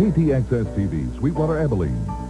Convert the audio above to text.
KTXS TV, Sweetwater Abilene.